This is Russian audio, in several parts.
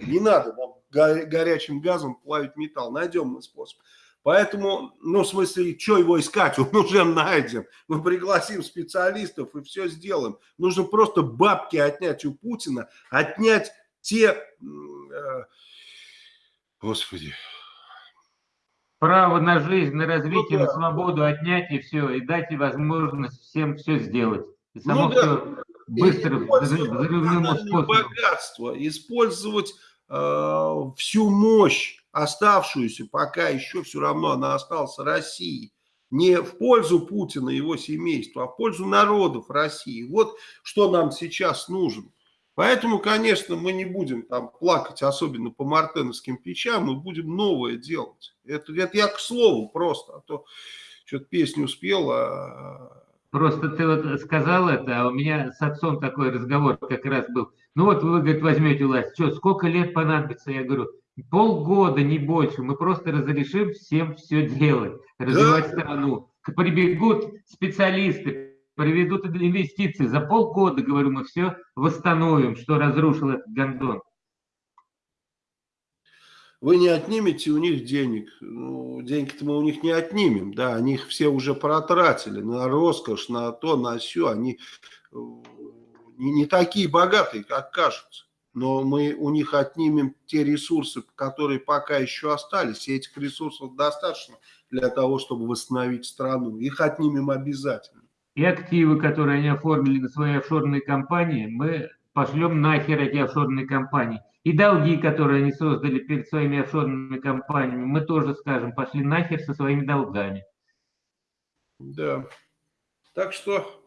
Не надо нам горячим газом плавить металл. Найдем мы способ. Поэтому, ну, в смысле, что его искать? Он уже найден. Мы пригласим специалистов и все сделаем. Нужно просто бабки отнять у Путина, отнять те... Э, господи. Право на жизнь, на развитие, ну, да. на свободу отнять и все, и дать возможность всем все сделать. И само ну, да. все быстро, способом. Богатство, использовать э, всю мощь оставшуюся, пока еще все равно она осталась России, не в пользу Путина и его семейства, а в пользу народов России. Вот что нам сейчас нужно. Поэтому, конечно, мы не будем там плакать, особенно по мартеновским печам, мы будем новое делать. Это, это я к слову просто, а то что-то песню спел, а... Просто ты вот сказал это, а у меня с отцом такой разговор как раз был. Ну вот вы, говорит, возьмете власть, что, сколько лет понадобится? Я говорю, полгода, не больше. Мы просто разрешим всем все делать, развивать да. страну. Прибегут специалисты, приведут инвестиции. За полгода, говорю, мы все восстановим, что разрушил этот гондон. Вы не отнимете у них денег. Ну, деньги-то мы у них не отнимем. Да, они их все уже протратили на роскошь, на то, на все. Они э, не, не такие богатые, как кажутся но мы у них отнимем те ресурсы, которые пока еще остались. И этих ресурсов достаточно для того, чтобы восстановить страну. Их отнимем обязательно. И активы, которые они оформили на свои офшорные компании, мы пошлем нахер эти офшорные компании. И долги, которые они создали перед своими офшорными компаниями, мы тоже скажем, пошли нахер со своими долгами. Да. Так что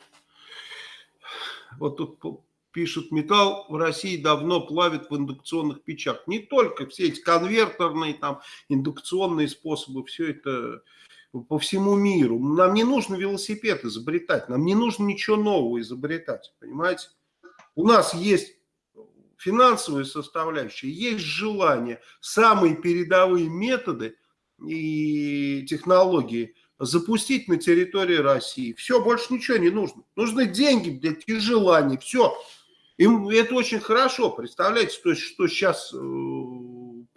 вот тут пишут, металл в России давно плавит в индукционных печах. Не только все эти конвертерные, там, индукционные способы, все это по всему миру. Нам не нужно велосипед изобретать, нам не нужно ничего нового изобретать, понимаете? У нас есть финансовая составляющая, есть желание, самые передовые методы и технологии запустить на территории России. Все, больше ничего не нужно. Нужны деньги, блядь, и желание, все. Им это очень хорошо, представляете, что, что сейчас э,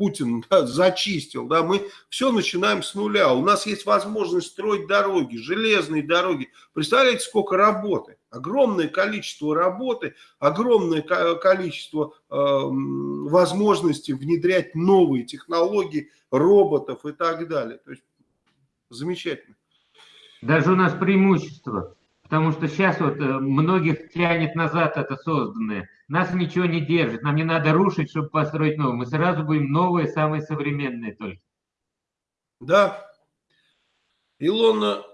Путин да, зачистил, да, мы все начинаем с нуля, у нас есть возможность строить дороги, железные дороги, представляете, сколько работы, огромное количество работы, огромное количество э, возможностей внедрять новые технологии, роботов и так далее, то есть замечательно. Даже у нас преимущество Потому что сейчас вот э, многих тянет назад это созданное. Нас ничего не держит. Нам не надо рушить, чтобы построить новое. Мы сразу будем новые, самые современные только. Да. Илона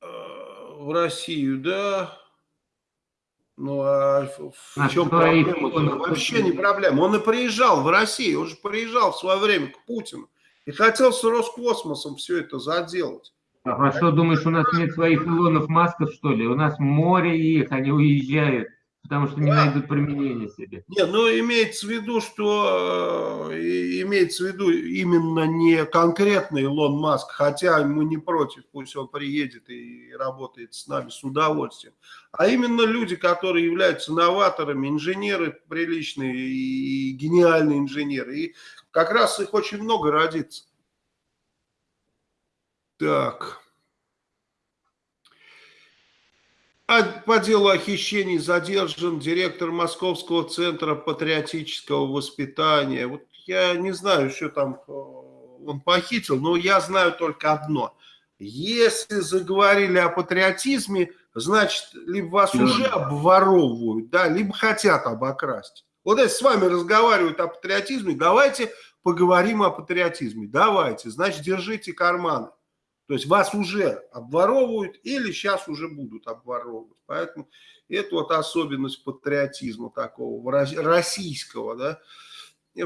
э, в Россию, да. Ну, а в, а чем проблема? Вообще не проблема. Он и приезжал в Россию, он же приезжал в свое время к Путину. И хотел с Роскосмосом все это заделать. А, что, думаешь, у нас нет своих Илонов Масков, что ли? У нас море их, они уезжают, потому что не да. найдут применения себе. Нет, ну имеется в виду, что э, имеется в виду именно не конкретный Илон Маск, хотя мы не против, пусть он приедет и работает с нами с удовольствием, а именно люди, которые являются новаторами, инженеры приличные и гениальные инженеры. И как раз их очень много родится. Так. А по делу о хищении задержан директор Московского центра патриотического воспитания. Вот я не знаю, что там э, он похитил, но я знаю только одно. Если заговорили о патриотизме, значит, либо вас да. уже обворовывают, да, либо хотят обокрасть. Вот если с вами разговаривают о патриотизме, давайте поговорим о патриотизме. Давайте, значит, держите карманы. То есть вас уже обворовывают или сейчас уже будут обворовывать. Поэтому это вот особенность патриотизма такого, российского. Да?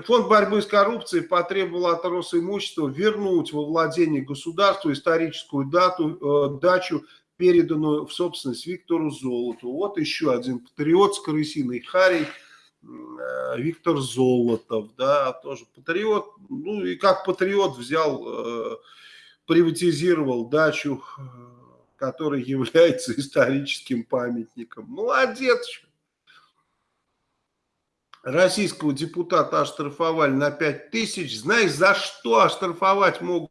Фонд борьбы с коррупцией потребовал от Росимущества вернуть во владение государства историческую дату, э, дачу, переданную в собственность Виктору Золоту. Вот еще один патриот с крысиной Харей, э, Виктор Золотов, да, тоже патриот. Ну и как патриот взял... Э, приватизировал дачу, э, которая является историческим памятником. Молодец. российского депутата оштрафовали на 5 тысяч. Знаешь, за что оштрафовать могут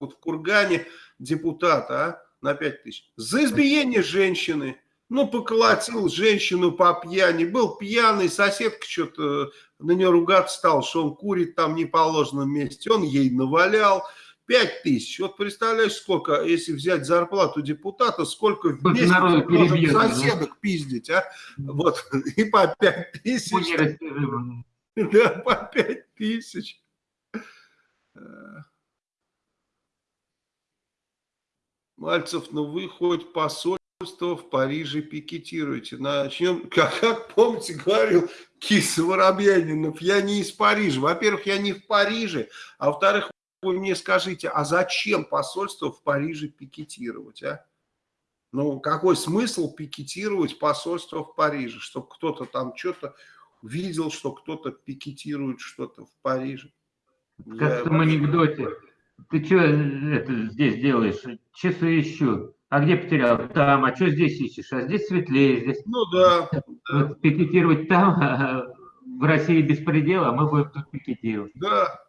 в Кургане депутата а? на 5 тысяч? За избиение женщины. Ну, поколотил женщину по пьяни. Был пьяный, соседка что-то на нее ругаться стал, что он курит там не положенном месте. Он ей навалял. 5 тысяч. Вот представляешь, сколько, если взять зарплату депутата, сколько в месяц соседок да? пиздить, а? Вот, и по 5 тысяч. Да, по 5 тысяч. Мальцев, ну вы хоть посольство в Париже пикетируете. Начнем, как, как помните, говорил Киса Воробьянинов, я не из Парижа. Во-первых, я не в Париже, а во-вторых, вы мне скажите, а зачем посольство в Париже пикетировать, а? Ну, какой смысл пикетировать посольство в Париже? Чтобы кто-то там что-то видел, что кто-то пикетирует что-то в Париже. Как Я... в том анекдоте. Ты что это здесь делаешь? Часы ищу. А где потерял? Там. А что здесь ищешь? А здесь светлее. Здесь... Ну да. Вот, пикетировать там, а в России беспредел, а мы будем тут пикетировать. Да,